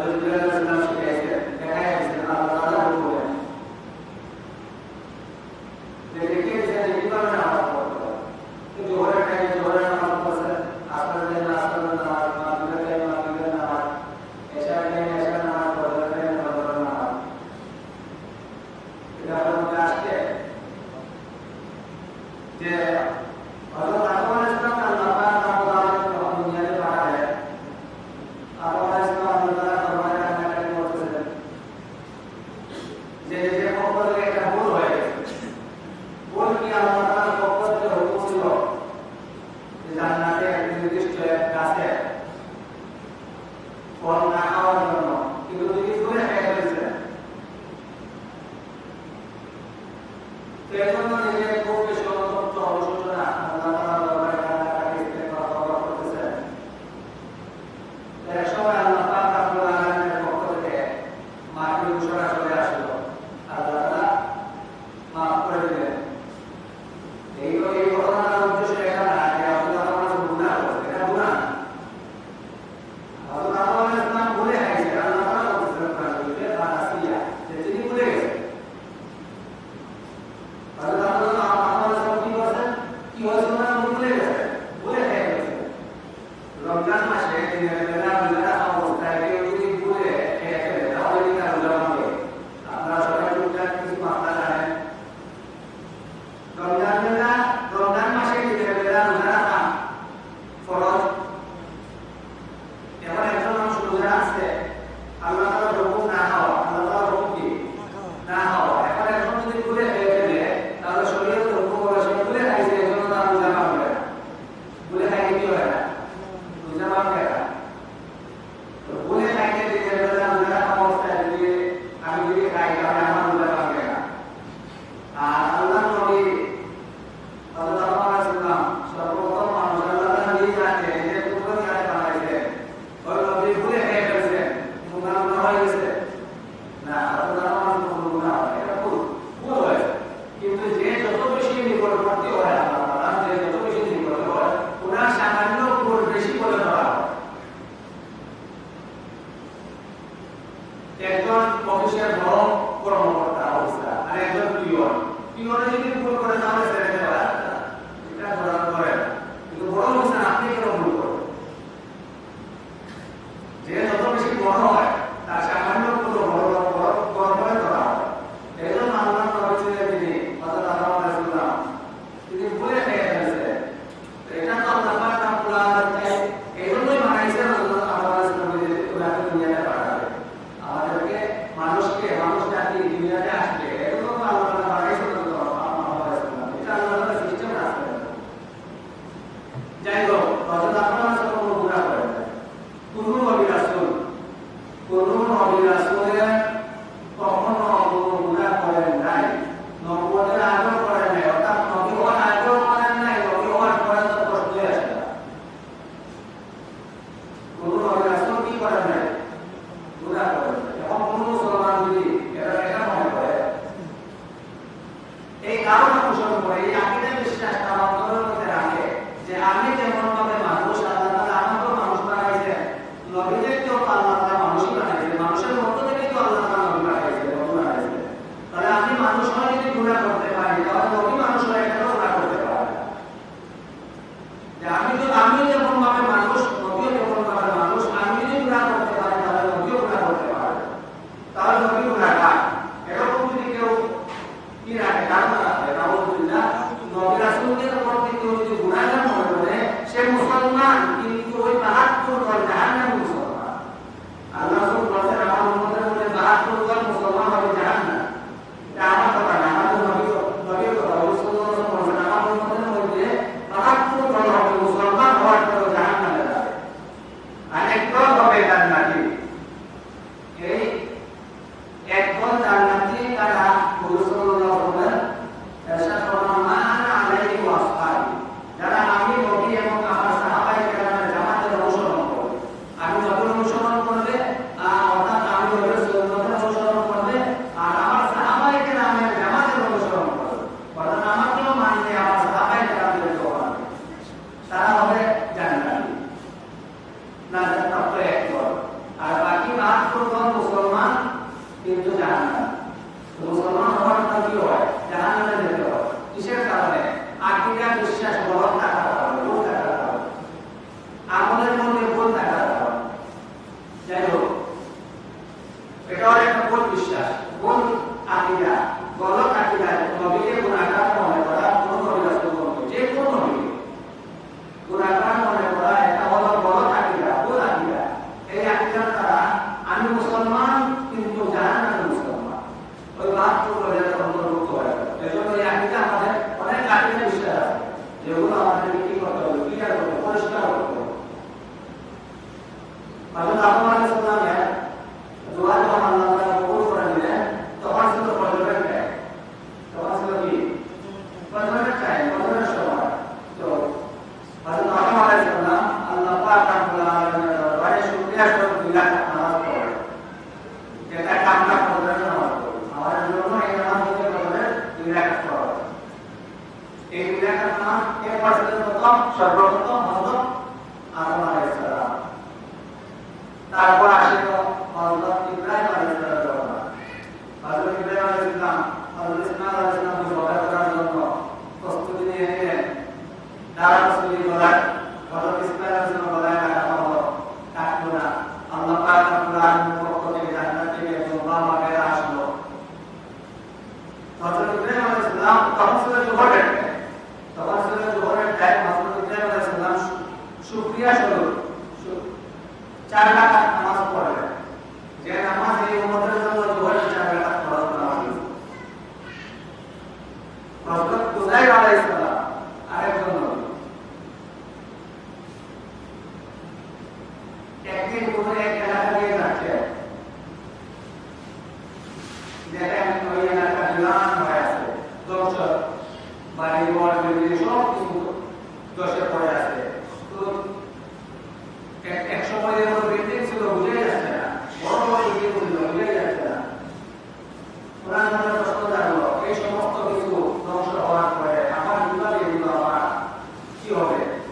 Hallelujah. শুক্রিয়া স্বরূপ। চার রাখাত নামাজ পড়বেন যে নামাজ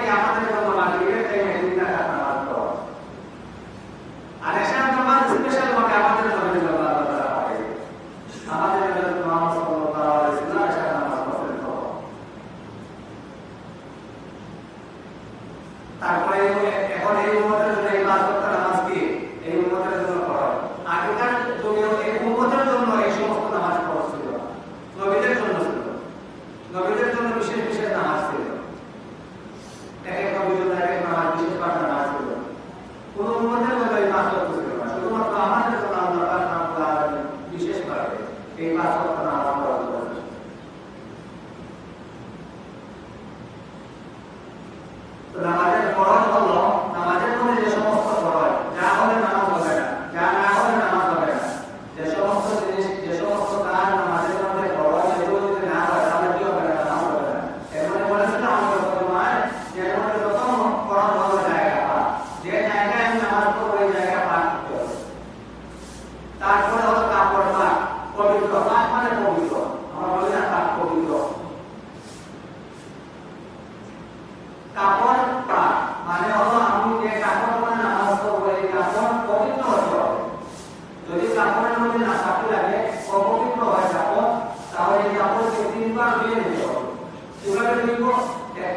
कि आप para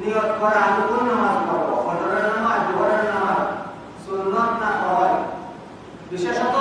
নিয়ত করা আমি কোন নামাজ পড়ব নামাজ ভোরের নামাজ সুন্নত না বিশেষত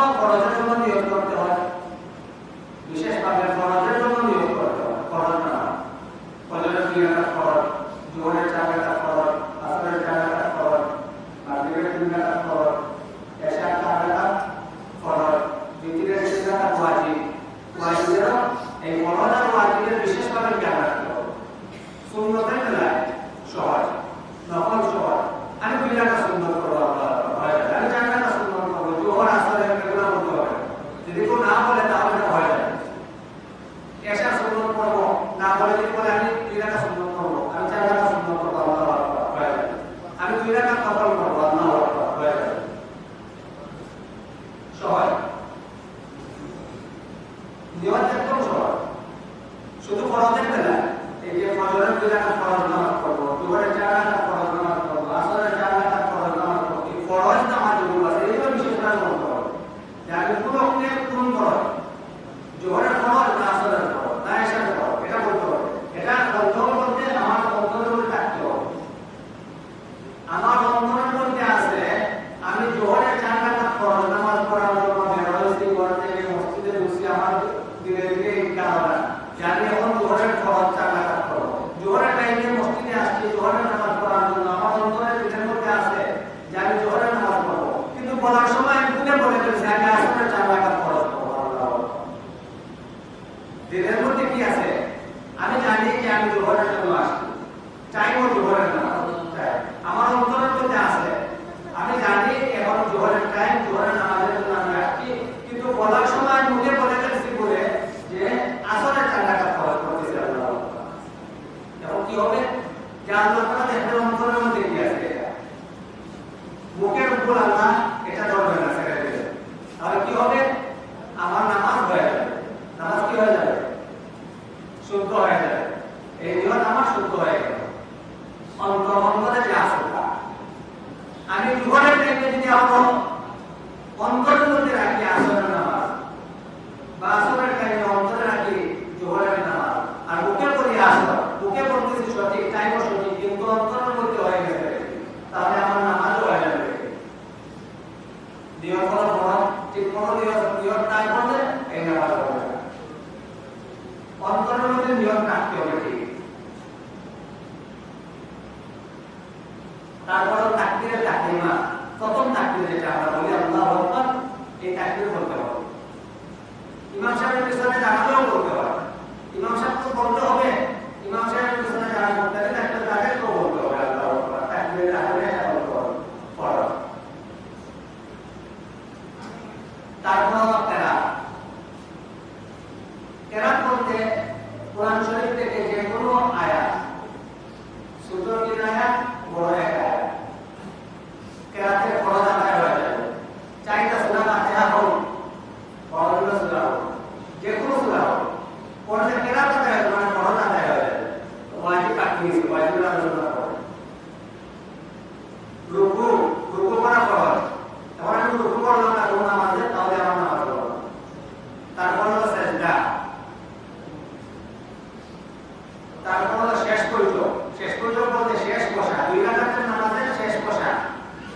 তারপর শেষ করিল শেষ করিল বলতে শেষ বসা দুই রাখাতের নামাজের শেষ বসা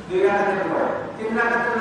দুই রাখাতের পরে। তিন রাখাতের